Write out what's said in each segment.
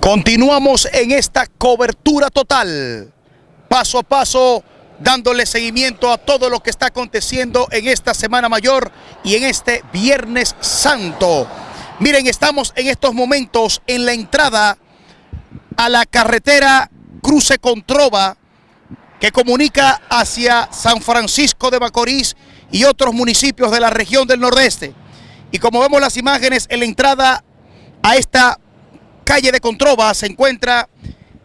Continuamos en esta cobertura total, paso a paso, dándole seguimiento a todo lo que está aconteciendo en esta Semana Mayor y en este Viernes Santo. Miren, estamos en estos momentos en la entrada a la carretera Cruce Controva que comunica hacia San Francisco de Macorís y otros municipios de la región del Nordeste. Y como vemos las imágenes en la entrada a esta calle de Controva se encuentra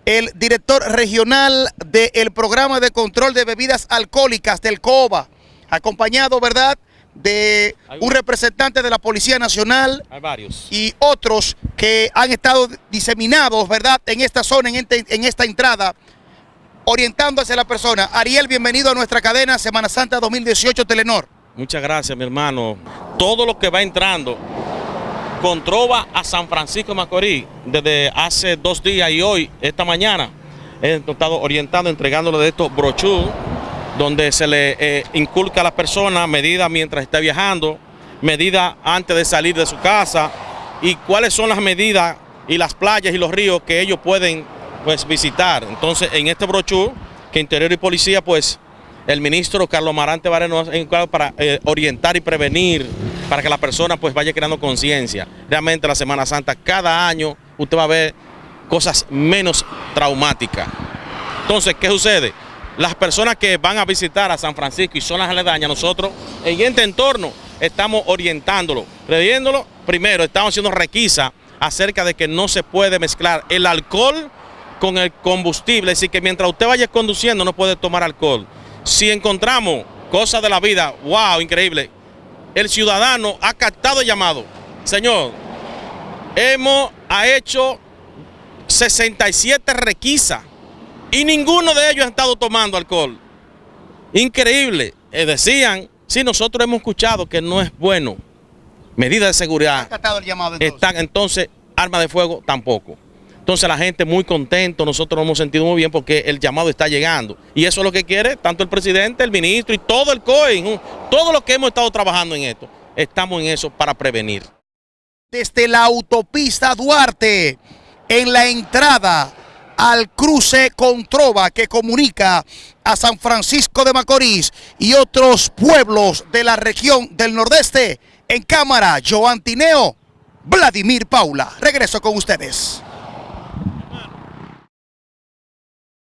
el director regional del programa de control de bebidas alcohólicas del COBA, acompañado, ¿verdad?, de un representante de la Policía Nacional y otros que han estado diseminados, ¿verdad?, en esta zona, en, este, en esta entrada, orientando hacia la persona. Ariel, bienvenido a nuestra cadena Semana Santa 2018 Telenor. Muchas gracias, mi hermano. Todo lo que va entrando con trova a San Francisco de Macorís desde hace dos días y hoy, esta mañana, he estado orientando, entregándole de estos brochures donde se le eh, inculca a la persona medidas mientras está viajando, medidas antes de salir de su casa y cuáles son las medidas y las playas y los ríos que ellos pueden pues, visitar. Entonces, en este brochure, que Interior y Policía, pues, el ministro Carlos Marante Vareno para eh, orientar y prevenir, para que la persona pues vaya creando conciencia. Realmente la Semana Santa, cada año usted va a ver cosas menos traumáticas. Entonces, ¿qué sucede? Las personas que van a visitar a San Francisco y son las aledañas, nosotros en este entorno estamos orientándolo, previéndolo. Primero, estamos haciendo requisa acerca de que no se puede mezclar el alcohol con el combustible, decir, que mientras usted vaya conduciendo no puede tomar alcohol. Si encontramos cosas de la vida, wow, increíble, el ciudadano ha captado el llamado. Señor, hemos ha hecho 67 requisas y ninguno de ellos ha estado tomando alcohol. Increíble. Eh, decían, sí, nosotros hemos escuchado que no es bueno. Medidas de seguridad. ¿Ha captado el llamado entonces? Están, entonces, arma de fuego tampoco. Entonces la gente muy contento, nosotros nos hemos sentido muy bien porque el llamado está llegando. Y eso es lo que quiere tanto el presidente, el ministro y todo el COE, todo lo que hemos estado trabajando en esto. Estamos en eso para prevenir. Desde la autopista Duarte, en la entrada al cruce con Trova que comunica a San Francisco de Macorís y otros pueblos de la región del Nordeste, en cámara, Joan Tineo, Vladimir Paula. Regreso con ustedes.